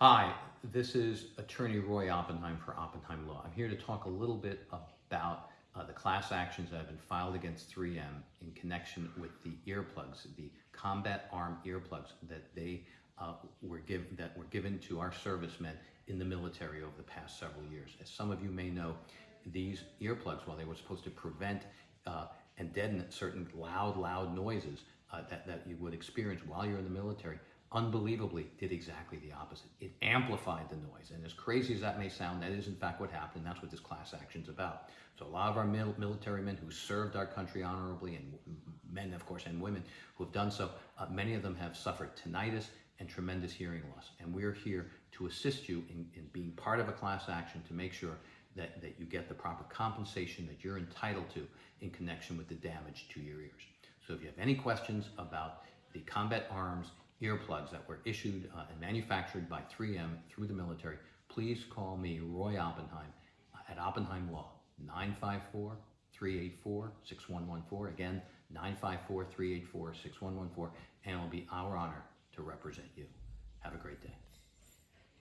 Hi, this is attorney Roy Oppenheim for Oppenheim Law. I'm here to talk a little bit about uh, the class actions that have been filed against 3M in connection with the earplugs, the combat arm earplugs that they uh, were given that were given to our servicemen in the military over the past several years. As some of you may know, these earplugs, while they were supposed to prevent uh, and deaden certain loud, loud noises uh, that, that you would experience while you're in the military, unbelievably did exactly the opposite. It amplified the noise. And as crazy as that may sound, that is in fact what happened. And that's what this class action is about. So a lot of our mil military men who served our country honorably and men, of course, and women who have done so, uh, many of them have suffered tinnitus and tremendous hearing loss. And we're here to assist you in, in being part of a class action to make sure that, that you get the proper compensation that you're entitled to in connection with the damage to your ears. So if you have any questions about the combat arms earplugs that were issued uh, and manufactured by 3M through the military, please call me, Roy Oppenheim, uh, at Oppenheim Law, 954-384-6114. Again, 954-384-6114, and it will be our honor to represent you. Have a great day.